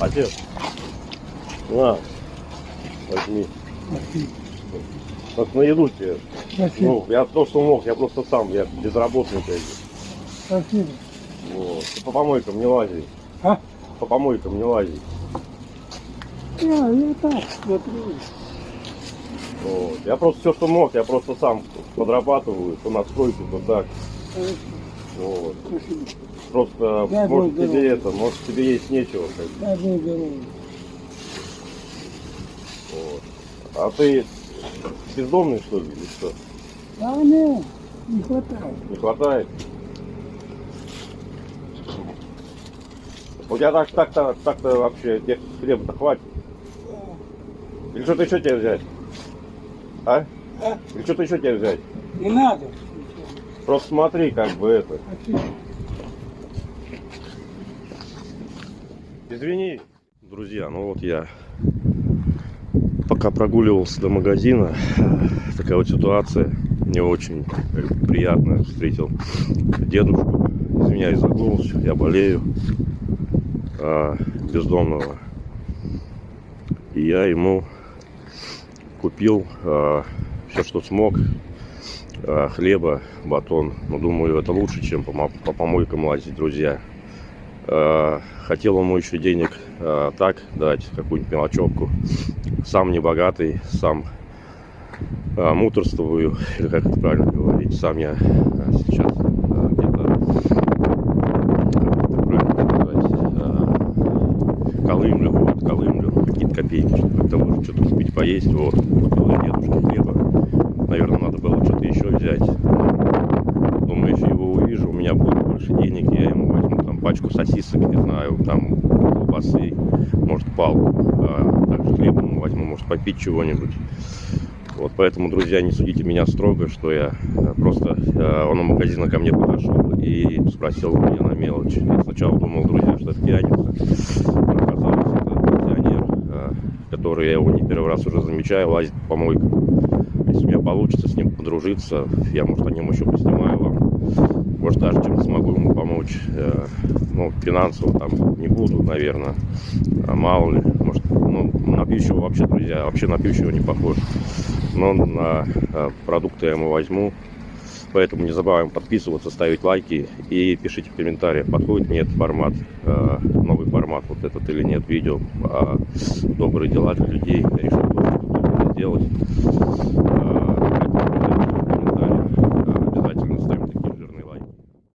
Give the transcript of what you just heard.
Отец. На. Возьми. Вот на еду тебе. Спасибо. Ну, я то, что мог, я просто сам, я безработный как бы. Спасибо. Вот. Ты по помойкам не лази. А? По помойкам не лази. Я, я так смотрю. Вот. Я просто все, что мог, я просто сам подрабатываю, то на то так. Хорошо. Спасибо. Просто, Дай может, тебе здоровья. это, может, тебе есть нечего. Как бы. Дай Бог здоровья. Вот. А ты бездомный, что ли, или что? А нет, не хватает. Не хватает? У тебя так, так-то, так-то вообще тебе хлеба-то хватит. Или что-то еще тебе взять? А? А? Или что-то еще тебе взять? Не надо. Просто смотри, как бы это. Извини. Друзья, ну вот я пока прогуливался до магазина, такая вот ситуация, не очень приятно встретил дедушку, извиняюсь за голос, я болею, а, бездомного. И я ему купил все, что смог, а, хлеба, батон. Но думаю, это лучше, чем по, мо- по помойкам лазить, друзья. А, Хотел ему еще денег а, так дать, какую-нибудь мелочевку. Сам не богатый, сам муторствую, или как это правильно говорить. Сам я сейчас где-то, колымлю, вот, колымлю, какие-то копейки, чтобы как-то может что-то купить, поесть. Вот, купил я хлеба. Наверное, надо было что-то еще взять. Думаю, если его увижу, у меня будет больше денег, я ему возьму там пачку сосисок, не знаю, там колбасы, может палку, а также хлеба ему возьму, может попить чего-нибудь. Вот поэтому, друзья, не судите меня строго, что я э, просто э, он у магазина ко мне подошел и спросил у меня на мелочь. Я сначала думал, друзья, что это пьяница. Оказалось, это пенсионер, э, который я его не первый раз уже замечаю, лазит по помойкам. Если у меня получится с ним подружиться, я, может, о нем еще поснимаю вам. Может, даже чем-то смогу ему помочь. Э, Ну, финансово там не буду, наверное. А мало ли. Может, ну, на пьющего вообще, друзья, вообще на пьющего не похож. Но на э, продукты я ему возьму. Поэтому не забываем подписываться, ставить лайки и пишите в комментариях, подходит мне этот формат, э, новый формат вот этот или нет видео, а добрые дела для людей. Я решил сделать.